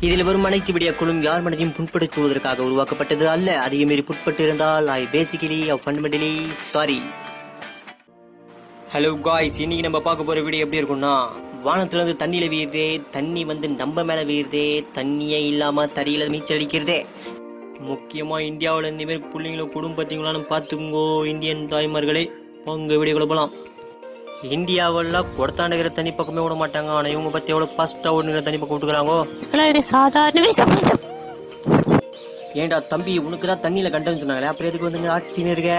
இதில் வரும் அனைத்து விடியக்குழும் யார் மனதையும் புண்படுத்துவதற்காக உருவாக்கப்பட்டது அல்ல. அதிக மீறி புட்பட்டு இருந்தால் I basically fundamentally sorry hello guys இன்னைக்கு நம்ம பார்க்க போற வீடியோ எப்படி இருக்கும்னா வானத்துல இருந்து தண்ணியில தண்ணி வந்து நம்ம மேல வீழுதே தண்ணியே இல்லாம தறியில நீச்சல் அடிக்கிறதே. முக்கியமா இந்தியாவுல இந்த பிள்ளைங்களும் குடும்பத்தீங்களான்னு பார்த்துக்கோங்கோ இந்தியன் தாய்மார்களே. உங்க வீடியோக்குள்ள போலாம். இந்தியாவெல்லாம் குடத்தாண்டுகிற தண்ணி பக்கமே விட மாட்டாங்க. ஆனா இவங்க பத்தி எவ்வளவு ஃபாஸ்டா ஓடுங்கிற தண்ணி பக்கம் விட்டுக்கிறாங்கோ? இதெல்லாம் இது சாதாரண விஷயம் ஏன்டா தம்பி உனக்கு தான் தண்ணியில கண்டன்னு சொன்னாங்களே? அப்புறம் எதுக்கு வந்து ஆட்டின்னு இருக்க?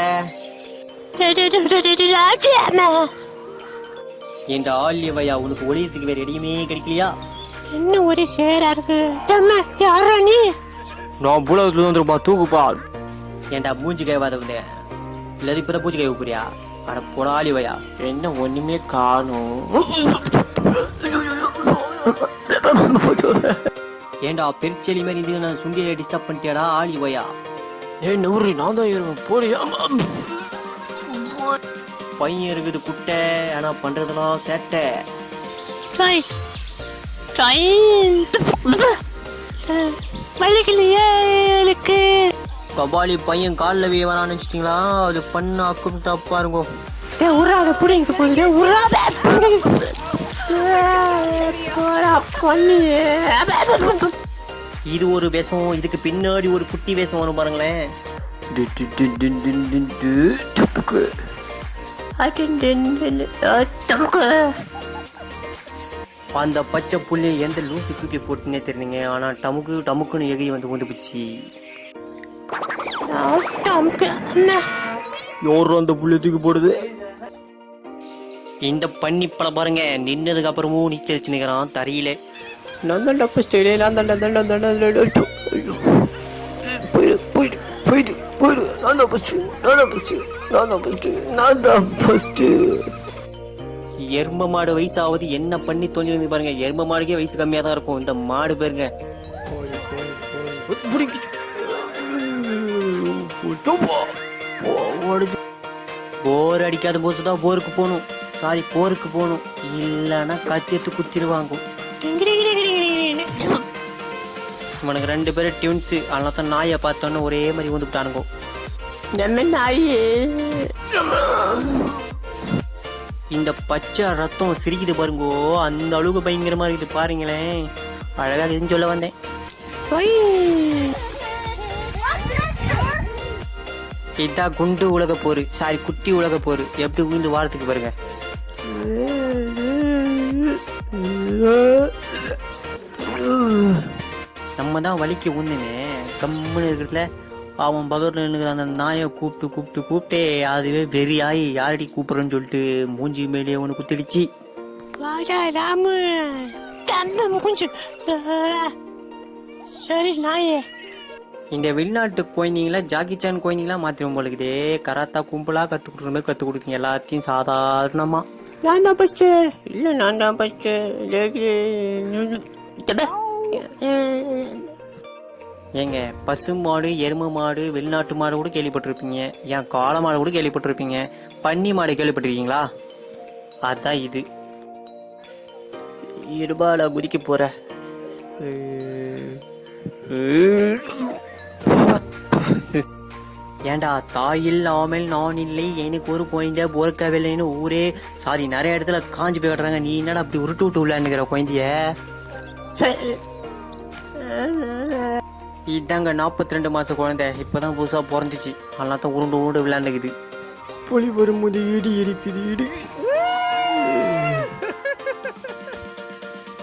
ஏன்டா ஆலியவையா உனக்கு ஒளியத்துக்கு வேற இடையுமே கிடைக்கலையா என்ன ஒரே சேரா இருக்கு யாரா நீ நான் புலகத்துல வந்துருப்பா தூக்குப்பா ஏன்டா மூஞ்சி கைவாதவனே இல்லது இப்பதான் பூச்சி கை போறியா அட போடாலி வையா. என்ன ஒண்ணுமே காணும். ஏன்டா பெருச்செலி மாதிரி இது நான் சுண்டியை டிஸ்டர்ப் பண்ணிட்டியாடா ஆளி வையா. ஏ நூறு நான் தான் ஏறுவேன் போறியா பையன் இருக்குது குட்டை. ஆனா பண்றதெல்லாம் சேட்டை. வலிக்கலையே எனக்கு கபாலி பையன் காலில் வேவான்னு நினைச்சிட்டீங்களா? அது பண்ண அக்கும் தப்பா இருக்கும் டேய் உராத புடிங்க போங்க உராத இது ஒரு வேஷம் இதுக்கு பின்னாடி ஒரு குட்டி வேஷம் வரும் பாருங்களேன். அந்த பச்சை புள்ளி எந்த லூசு தூக்கி போட்டுனே தெரியுங்க ஆனா டமுக்கு டமுக்குன்னு எகிரி வந்து வந்து யாரும் அந்த புள்ளி தூக்கி போடுது? இந்த பண்ணி பல பாருங்க நின்னதுக்கு அப்புறமும் நீச்சல் வச்சு நிக்கிறான் தரையில. நான் தான் டப்பு ஸ்டைலே நான் தான் போயிடு போயிடு போயிடு போயிடு. நான் தான் ஃபஸ்ட்டு நான் தான் ஃபஸ்ட்டு நான் தான் ஃபஸ்ட்டு நான் தான் ஃபஸ்ட்டு எரும மாடு வயசாவது என்ன பண்ணி தொலைஞ்சிருந்து பாருங்க எரும மாடுக்கே வயசு கம்மியாக தான் இருக்கும். இந்த மாடு பேருங்க. போர் அடிக்காத போது தான் போருக்கு போகணும். சாரி போருக்கு போகணும். இல்லைன்னா கத்தியத்து குத்திடுவாங்க. இவனுக்கு ரெண்டு பேரும் டியூன்ஸு அதனால தான் நாயை பார்த்தோன்னே ஒரே மாதிரி வந்து விட்டானுங்க நம்ம நாயே? இந்த பச்சை ரத்தம் சிரிக்குது பாருங்கோ. அந்த அளவுக்கு பயங்கரமா இருக்குது பாருங்களேன். அழகா இதுன்னு சொல்ல வந்தேன். இதான் குண்டு உலக போரு. சாரி குட்டி உலக போரு. எப்படி உயிர்ந்து வாரத்துக்கு பாருங்க. நம்ம தான் வலிக்கு உந்துனே கம்முன்னு இருக்கிறதுல அவன் பகர்ல நின்னுக்கிற அந்த நாயை கூப்பிட்டு கூப்பிட்டு கூப்பிட்டே அதுவே வெறியாயி யாரடி கூப்பிடுறேன்னு சொல்லிட்டு மூஞ்சி மேலேயே ஒன்று குத்திடுச்சு. ராமு. தம்பி கொஞ்சம் சரி நாயே. இந்த வெளிநாட்டு குழந்தைங்கள ஜாக்கி சான் குழந்தைங்களா மாத்திரும் போலுக்குதே கராத்தா கும்பலா கத்து கொடுக்குற மாதிரி கத்து கொடுக்குங்க எல்லாத்தையும் சாதாரணமா. நான் தான் ஃபஸ்ட்டு இல்லை நான் தான் ஃபஸ்ட்டு ஏங்க பசு மாடு எருமை மாடு வெளிநாட்டு மாடு கூட கேள்விப்பட்டிருப்பீங்க. ஏன் காளை மாடு கூட கேள்விப்பட்டிருப்பீங்க. பன்னி மாடு கேள்விப்பட்டிருக்கீங்களா? அதான் இது. இருபால குதிக்க போற. ஏண்டா தாய் இல்லாமல் நான் இல்லை எனக்கு ஒரு குழந்தை பொறுக்கவில்லைன்னு ஊரே. சாரி நிறைய இடத்துல காஞ்சி போய் கட்டுறாங்க நீ என்னடா அப்படி உருட்டு விட்டு விளையாண்டுக்கிற குழந்தைய? இதாங்க நாற்பத்தி ரெண்டு மாச குழந்தை. இப்பதான் புதுசா பிறந்துச்சு. அதெல்லாம் தான் உருண்டு உருண்டு விளையாண்டுக்குது. புலி வரும்போது இடி இருக்குது இடி.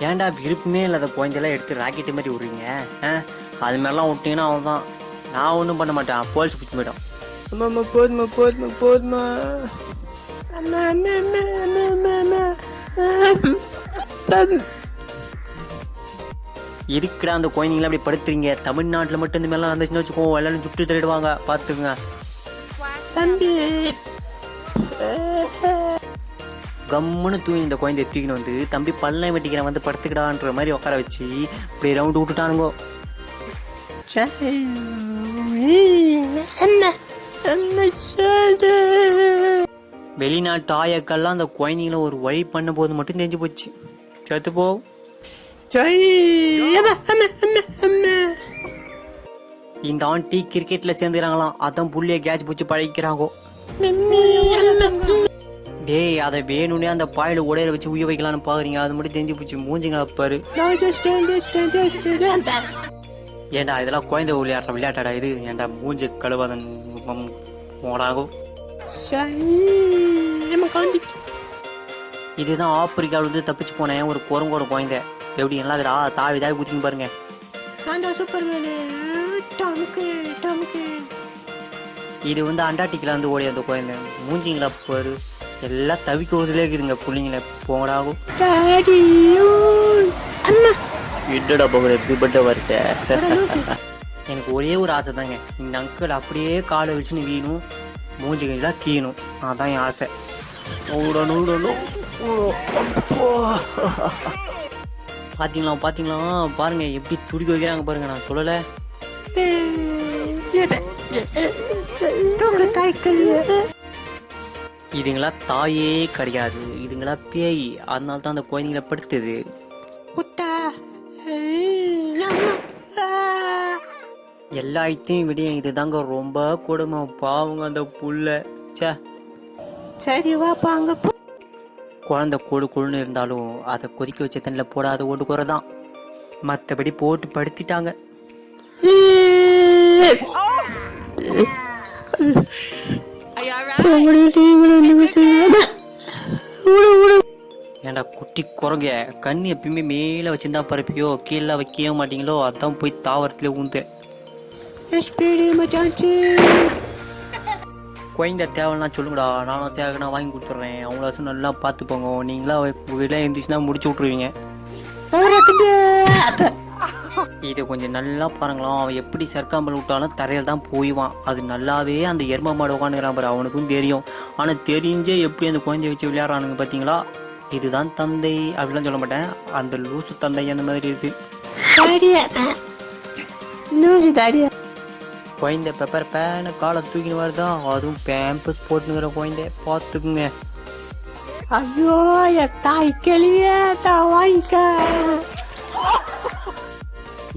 ஏன்டா விருப்பமே இல்லாத குழந்தையெல்லாம் எடுத்து ராக்கெட்டு மாதிரி விடுறீங்க? அது மாதிரிலாம் விட்டீங்கன்னா அவன் தான் நான் ஒன்றும் பண்ண மாட்டேன். போலீஸ் பிடிச்சி போயிடும் அம்மா போதுமா போதுமா போதுமா அம்மா அம்மா அம்மா அம்மா அம்மா அம்மா. எதுக்குடா அந்த குழந்தைங்கள அப்படி படுத்துறீங்க? தமிழ்நாட்டில் மட்டும் இந்த மாதிரிலாம் வந்துச்சுன்னு வச்சுக்கோ எல்லாரும் சுட்டு தள்ளிடுவாங்க பார்த்துக்குங்க தம்பி. கம்முன்னு தூங்கி இந்த குழந்தைய தூக்கின்னு வந்து தம்பி பல்லை வெட்டிக்கிறேன். வந்து படுத்துக்கிடான்ற மாதிரி உட்கார வச்சு இப்படி ரவுண்டு விட்டுட்டானுங்கோ. அம்மா அம்மா வெளிநாட்டு ஆயக்கெல்லாம் அந்த குழந்தைங்கள ஒரு வழி பண்ண போது மட்டும் தெரிஞ்சு போச்சு. செத்து போ. சரி. அம்மா அம்மா அம்மா அம்மா. இந்த ஆண்டி கிரிக்கெட்ல சேர்ந்துக்கிறாங்களாம். அதான் புள்ளிய கேட்ச் பிடிச்சி பழகிக்கிறாங்கோ. டேய் அதை வேணும்னே அந்த பாயில உடையில வச்சு உய வைக்கலாம்னு பாக்குறீங்க. அது மட்டும் தெரிஞ்சு போச்சு. மூஞ்சிங்களா பாரு. ஏன்டா இதெல்லாம் குழந்தை விளையாடுற விளையாட்டாடா இது? ஏன்டா மூஞ்சி கழுவாதன் காந்திச்சு இதுதான் ஆப்பிரிக்காவில இருந்து தப்பிச்சு போனேன் ஒரு குரங்கோட குழந்தை. எப்படி நல்லா இருக்குடா தாவி தாவி குதிக்கும் பாருங்க. இது வந்து அண்டார்டிக்ல வந்து ஓடி அந்த குழந்தை. மூஞ்சிங்களா பாரு. எல்லாம் தவிக்க விடுதலே இருக்குதுங்க பிள்ளைங்கள. போடாகும் என்னடா போகிற எப்படி பட்ட வரட்ட எனக்கு ஒரே ஒரு ஆசை தாங்க. இந்த அங்கிள் அப்படியே காலை வச்சுன்னு வீணும் மூஞ்சி கையெல்லாம் கீணும். அதான் என் ஆசை. ஓடணும் ஓடணும் பாத்தீங்களா பாத்தீங்களா? பாருங்க எப்படி துடிக்க வைக்கிறாங்க பாருங்க நான் சொல்லலை. இதுங்களா தாயே கிடையாது. இதுங்களா பேய். அதனால தான் அந்த குழந்தைங்கள படுத்துது. எல்லா ஐத்தையும் விட இதுதாங்க ரொம்ப கொடுமை. பாவங்க அந்த புள்ள. ச்சே. சரி வாப்பா அங்க குழந்தை கொடு கொழுன்னு இருந்தாலும் அதை கொதிக்க வச்ச தண்ணியில் போடாத ஓட்டு குறைதான். மற்றபடி போட்டு படுத்திட்டாங்க. ஏன்டா குட்டி குரங்க? கண்ணு எப்பயுமே மேலே வச்சிருந்தா பரப்பியோ கீழே வைக்கவே மாட்டீங்களோ? அதான் போய் தாவரத்துல ஊந்து எஸ்பிடி குழந்தை தேவைன்னா சொல்லுங்கடா நானும் சேகனா வாங்கி கொடுத்துட்றேன் அவங்களாச்சும் நல்லா பார்த்துப்போங்க நீங்களா வீட்டில் இருந்துச்சுன்னா முடிச்சு விட்ருவீங்க. இது கொஞ்சம் நல்லா பாருங்களாம் அவன் எப்படி சர்க்காம்பல் விட்டாலும் தரையில் தான் போய்வான் அது நல்லாவே அந்த எரும மாடு உட்காந்துக்கிறான் பாரு அவனுக்கும் தெரியும் ஆனால் தெரிஞ்சே எப்படி அந்த குழந்தைய வச்சு விளையாடுறானுங்க பார்த்தீங்களா இதுதான் தந்தை அப்படிலாம் சொல்ல மாட்டேன் அந்த லூசு தந்தை அந்த மாதிரி இருக்கு குழந்தை பெப்பர் பேன காலை தூக்கின்னு வருதான் அதுவும் பேம்பஸ் போட்டுங்கிற குழந்தை. பார்த்துக்குங்க. ஐயோ என் தாய் கேள்வியே வாங்கிக்க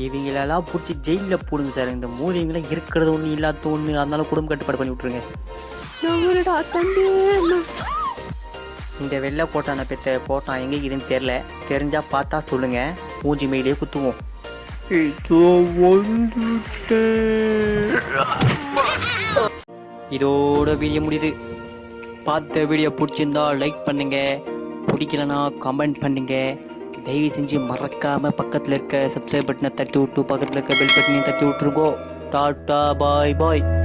இவங்களெல்லாம் பிடிச்சி ஜெயிலில் போடுங்க சார். இந்த மூலிகளை இருக்கிறது ஒன்று இல்லாத ஒன்று அதனால குடும்ப கட்டுப்பாடு பண்ணி விட்ருங்க இந்த வெள்ளை போட்டான பெத்த போட்டான். எங்கே இதுன்னு தெரில தெரிஞ்சால் பார்த்தா சொல்லுங்கள் மூஞ்சி மேலே குத்துவோம். இதோ வந்துட்டேன் இதோட வீடியோ முடியுது. பார்த்த வீடியோ பிடிச்சிருந்தா லைக் பண்ணுங்க. பிடிக்கலனா கமெண்ட் பண்ணுங்க. தயவு செஞ்சு மறக்காம பக்கத்தில் இருக்க சப்ஸ்கிரைப் பட்டனை தட்டி விட்டு பக்கத்தில் இருக்க பெல் பட்டனையும் தட்டி விட்டுருக்கோ டாட்டா பாய் பாய்